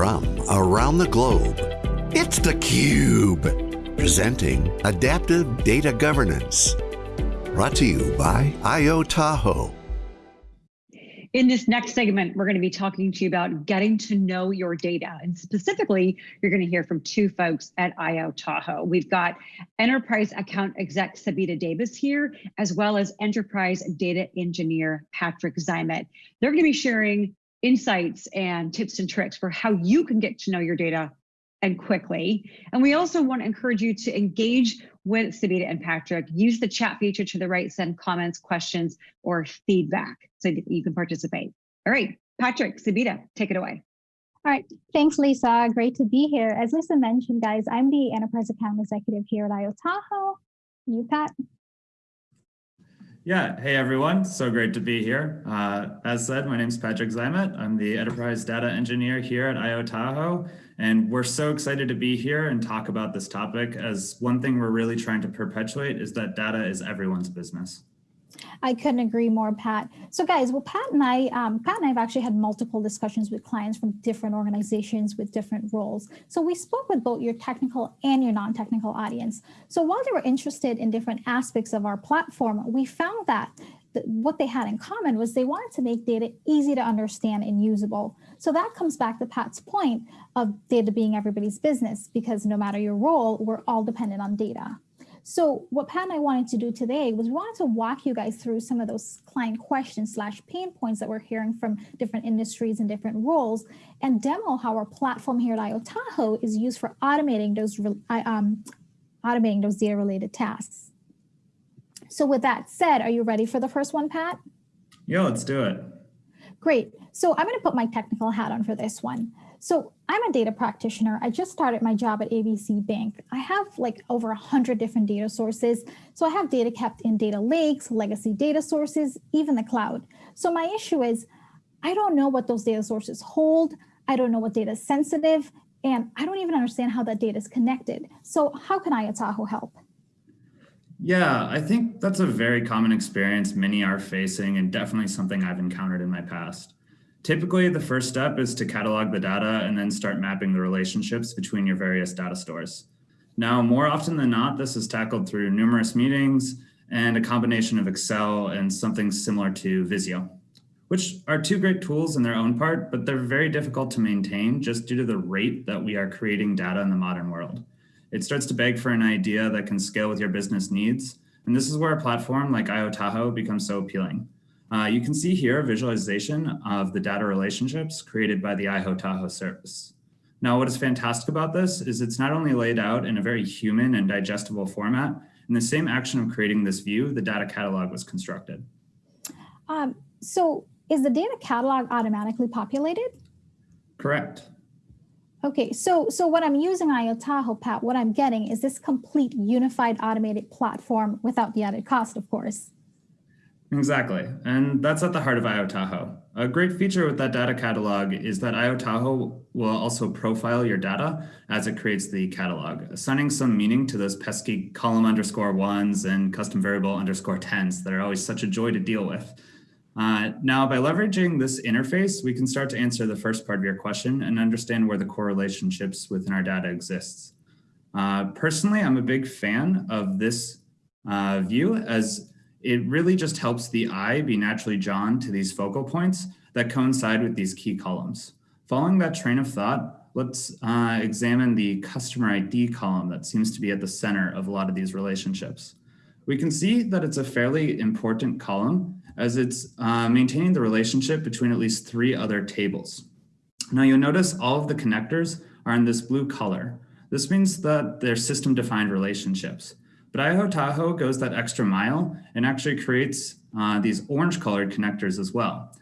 from around the globe, it's theCUBE, presenting Adaptive Data Governance. Brought to you by IO Tahoe. In this next segment, we're going to be talking to you about getting to know your data. And specifically, you're going to hear from two folks at IO Tahoe. We've got Enterprise Account Exec Sabita Davis here, as well as Enterprise Data Engineer Patrick Zymet. They're going to be sharing insights and tips and tricks for how you can get to know your data and quickly. And we also want to encourage you to engage with Sabita and Patrick. Use the chat feature to the right, send comments, questions, or feedback so that you can participate. All right, Patrick, Sabita, take it away. All right, thanks, Lisa. Great to be here. As Lisa mentioned, guys, I'm the Enterprise Account Executive here at IO Tahoe. You, Pat? Yeah, hey everyone, so great to be here. Uh, as said, my name is Patrick Zymet. I'm the Enterprise Data Engineer here at IO Tahoe, and we're so excited to be here and talk about this topic as one thing we're really trying to perpetuate is that data is everyone's business. I couldn't agree more, Pat. So guys, well, Pat and I, um, Pat and I have actually had multiple discussions with clients from different organizations with different roles. So we spoke with both your technical and your non-technical audience. So while they were interested in different aspects of our platform, we found that what they had in common was they wanted to make data easy to understand and usable. So that comes back to Pat's point of data being everybody's business because no matter your role, we're all dependent on data. So what Pat and I wanted to do today was we wanted to walk you guys through some of those client questions slash pain points that we're hearing from different industries and different roles and demo how our platform here at IO Tahoe is used for automating those, um, automating those data related tasks. So with that said, are you ready for the first one, Pat? Yeah, let's do it. Great. So I'm going to put my technical hat on for this one. So I'm a data practitioner. I just started my job at ABC Bank. I have like over 100 different data sources. So I have data kept in data lakes, legacy data sources, even the cloud. So my issue is I don't know what those data sources hold. I don't know what data is sensitive, and I don't even understand how that data is connected. So how can IO Tahoe help? Yeah, I think that's a very common experience many are facing and definitely something I've encountered in my past. Typically, the first step is to catalog the data and then start mapping the relationships between your various data stores. Now, more often than not, this is tackled through numerous meetings and a combination of Excel and something similar to Visio, which are two great tools in their own part, but they're very difficult to maintain just due to the rate that we are creating data in the modern world. It starts to beg for an idea that can scale with your business needs. And this is where a platform like IO Tahoe becomes so appealing. Uh, you can see here a visualization of the data relationships created by the IO Tahoe service. Now, what is fantastic about this is it's not only laid out in a very human and digestible format, in the same action of creating this view, the data catalog was constructed. Um, so is the data catalog automatically populated? Correct. Okay, so so when I'm using IO Tahoe, Pat, what I'm getting is this complete unified automated platform without the added cost, of course. Exactly. And that's at the heart of IO Tahoe. A great feature with that data catalog is that IO Tahoe will also profile your data as it creates the catalog, assigning some meaning to those pesky column underscore ones and custom variable underscore tens that are always such a joy to deal with. Uh, now, by leveraging this interface, we can start to answer the first part of your question and understand where the core relationships within our data exists. Uh, personally, I'm a big fan of this uh, view as it really just helps the eye be naturally drawn to these focal points that coincide with these key columns. Following that train of thought, let's uh, examine the customer ID column that seems to be at the center of a lot of these relationships. We can see that it's a fairly important column as it's uh, maintaining the relationship between at least three other tables. Now you'll notice all of the connectors are in this blue color. This means that they're system defined relationships. But IO Tahoe goes that extra mile and actually creates uh, these orange colored connectors as well.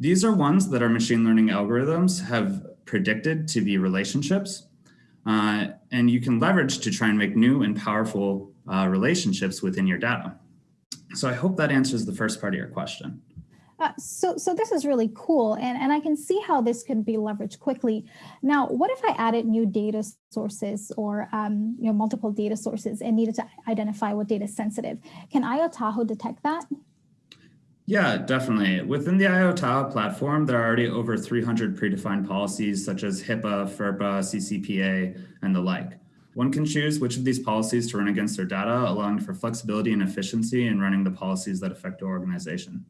These are ones that our machine learning algorithms have predicted to be relationships. Uh, and you can leverage to try and make new and powerful uh, relationships within your data. So I hope that answers the first part of your question. Uh, so, so this is really cool, and, and I can see how this can be leveraged quickly. Now, what if I added new data sources or um, you know multiple data sources and needed to identify what data is sensitive? Can IO Tahoe detect that? Yeah, definitely. Within the IOTA platform, there are already over 300 predefined policies such as HIPAA, FERPA, CCPA, and the like. One can choose which of these policies to run against their data, allowing for flexibility and efficiency in running the policies that affect your organization.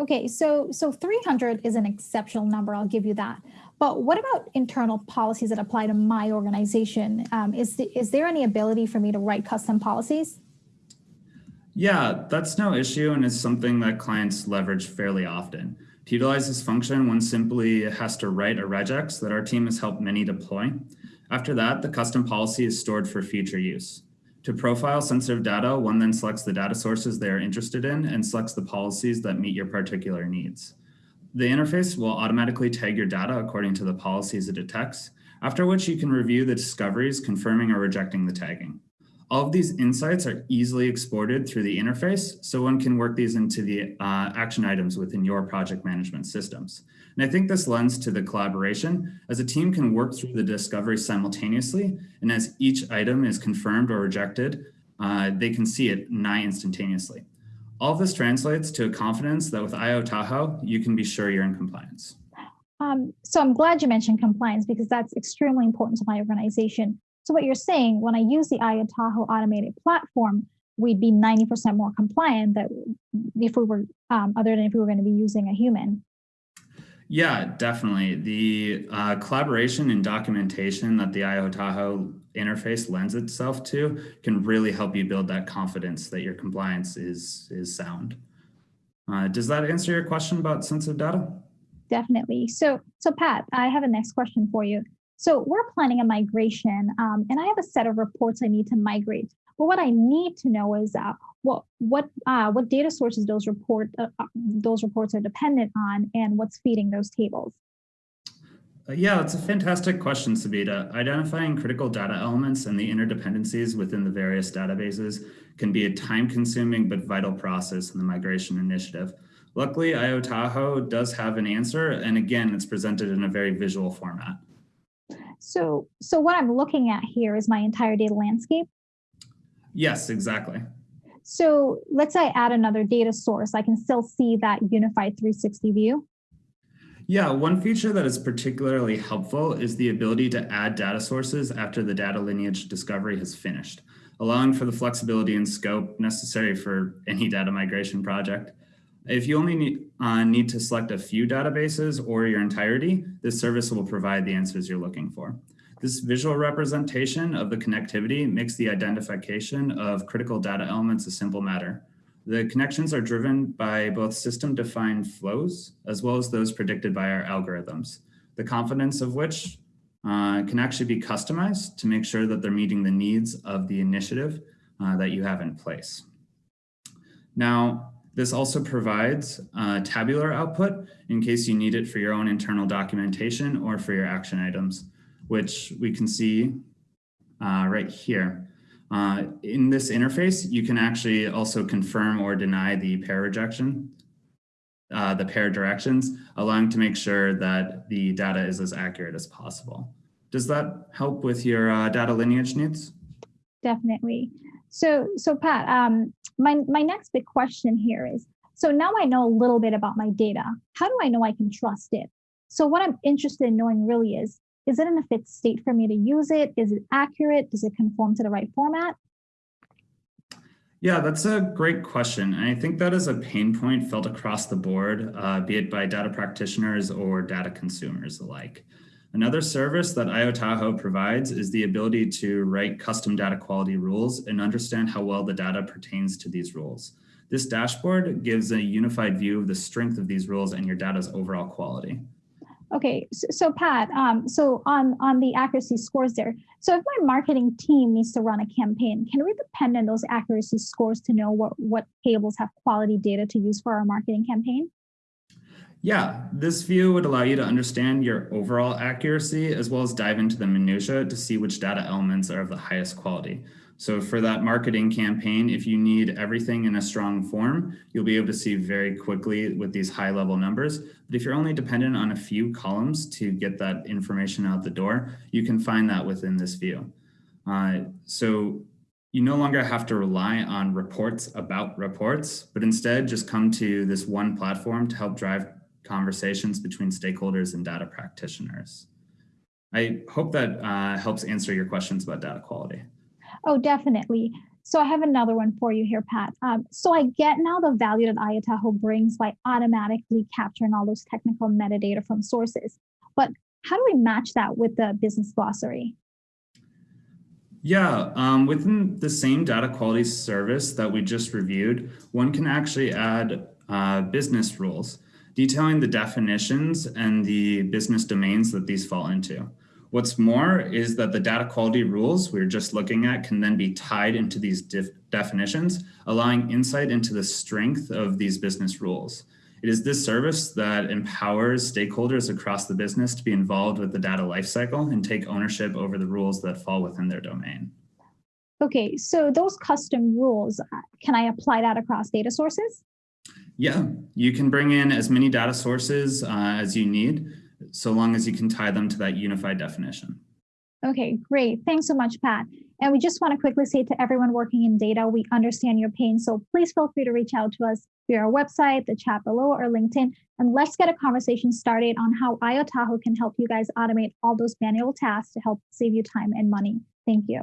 Okay, so so 300 is an exceptional number, I'll give you that. But what about internal policies that apply to my organization? Um, is, the, is there any ability for me to write custom policies? Yeah, that's no issue and is something that clients leverage fairly often. To utilize this function, one simply has to write a regex that our team has helped many deploy. After that, the custom policy is stored for future use. To profile sensitive data, one then selects the data sources they are interested in and selects the policies that meet your particular needs. The interface will automatically tag your data according to the policies it detects, after which you can review the discoveries confirming or rejecting the tagging. All of these insights are easily exported through the interface, so one can work these into the uh, action items within your project management systems. And I think this lends to the collaboration as a team can work through the discovery simultaneously, and as each item is confirmed or rejected, uh, they can see it nigh instantaneously. All of this translates to a confidence that with IO Tahoe, you can be sure you're in compliance. Um, so I'm glad you mentioned compliance because that's extremely important to my organization. So what you're saying, when I use the IO Tahoe automated platform, we'd be 90% more compliant that if we were, um, other than if we were going to be using a human. Yeah, definitely. The uh, collaboration and documentation that the IO Tahoe interface lends itself to can really help you build that confidence that your compliance is, is sound. Uh, does that answer your question about sensitive data? Definitely. So, so Pat, I have a next question for you. So we're planning a migration um, and I have a set of reports I need to migrate. But what I need to know is uh, what what uh, what data sources those report uh, uh those reports are dependent on and what's feeding those tables. Uh, yeah, it's a fantastic question, Sabita. Identifying critical data elements and the interdependencies within the various databases can be a time-consuming but vital process in the migration initiative. Luckily, IO Tahoe does have an answer, and again, it's presented in a very visual format. So, so what I'm looking at here is my entire data landscape? Yes, exactly. So let's say I add another data source, I can still see that unified 360 view. Yeah, one feature that is particularly helpful is the ability to add data sources after the data lineage discovery has finished, allowing for the flexibility and scope necessary for any data migration project. If you only need, uh, need to select a few databases or your entirety, this service will provide the answers you're looking for. This visual representation of the connectivity makes the identification of critical data elements a simple matter. The connections are driven by both system-defined flows as well as those predicted by our algorithms, the confidence of which uh, can actually be customized to make sure that they're meeting the needs of the initiative uh, that you have in place. Now, this also provides uh, tabular output in case you need it for your own internal documentation or for your action items, which we can see uh, right here. Uh, in this interface, you can actually also confirm or deny the pair rejection, uh, the pair directions, allowing to make sure that the data is as accurate as possible. Does that help with your uh, data lineage needs? Definitely. So, so Pat, um, my, my next big question here is, so now I know a little bit about my data. How do I know I can trust it? So what I'm interested in knowing really is, is it in a fit state for me to use it? Is it accurate? Does it conform to the right format? Yeah, that's a great question. And I think that is a pain point felt across the board, uh, be it by data practitioners or data consumers alike. Another service that IO Tahoe provides is the ability to write custom data quality rules and understand how well the data pertains to these rules. This dashboard gives a unified view of the strength of these rules and your data's overall quality. Okay, so, so Pat, um, so on, on the accuracy scores there, so if my marketing team needs to run a campaign, can we depend on those accuracy scores to know what, what tables have quality data to use for our marketing campaign? Yeah, this view would allow you to understand your overall accuracy as well as dive into the minutia to see which data elements are of the highest quality. So for that marketing campaign, if you need everything in a strong form, you'll be able to see very quickly with these high level numbers. But if you're only dependent on a few columns to get that information out the door, you can find that within this view. Uh, so you no longer have to rely on reports about reports, but instead just come to this one platform to help drive conversations between stakeholders and data practitioners. I hope that uh, helps answer your questions about data quality. Oh, definitely. So I have another one for you here, Pat. Um, so I get now the value that IoTahoe brings by automatically capturing all those technical metadata from sources. But how do we match that with the business glossary? Yeah, um, within the same data quality service that we just reviewed, one can actually add uh, business rules detailing the definitions and the business domains that these fall into. What's more is that the data quality rules we are just looking at can then be tied into these definitions, allowing insight into the strength of these business rules. It is this service that empowers stakeholders across the business to be involved with the data lifecycle and take ownership over the rules that fall within their domain. Okay, so those custom rules, uh, can I apply that across data sources? Yeah, you can bring in as many data sources uh, as you need, so long as you can tie them to that unified definition. Okay, great. Thanks so much, Pat. And we just want to quickly say to everyone working in data, we understand your pain. So please feel free to reach out to us via our website, the chat below, or LinkedIn. And let's get a conversation started on how IoTahoe can help you guys automate all those manual tasks to help save you time and money. Thank you.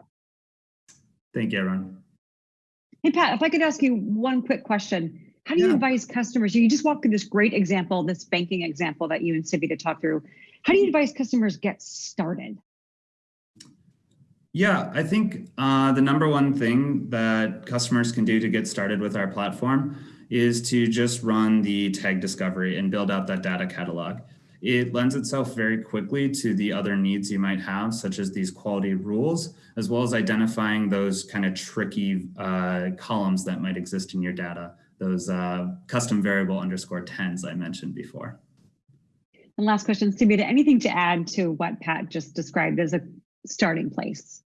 Thank you, everyone. Hey, Pat, if I could ask you one quick question. How do you advise customers? You just walked through this great example, this banking example that you and Savita talked through. How do you advise customers get started? Yeah, I think uh, the number one thing that customers can do to get started with our platform is to just run the tag discovery and build out that data catalog. It lends itself very quickly to the other needs you might have, such as these quality rules, as well as identifying those kind of tricky uh, columns that might exist in your data those uh, custom variable underscore tens I mentioned before. And last question, Savita, anything to add to what Pat just described as a starting place?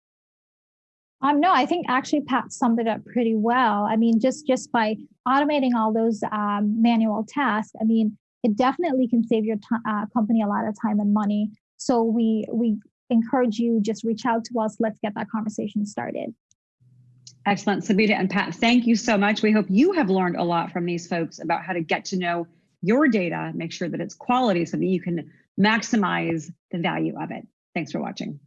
Um, no, I think actually Pat summed it up pretty well. I mean, just just by automating all those um, manual tasks, I mean, it definitely can save your uh, company a lot of time and money. So we we encourage you just reach out to us. Let's get that conversation started. Excellent. Sabita and Pat, thank you so much. We hope you have learned a lot from these folks about how to get to know your data, make sure that it's quality so that you can maximize the value of it. Thanks for watching.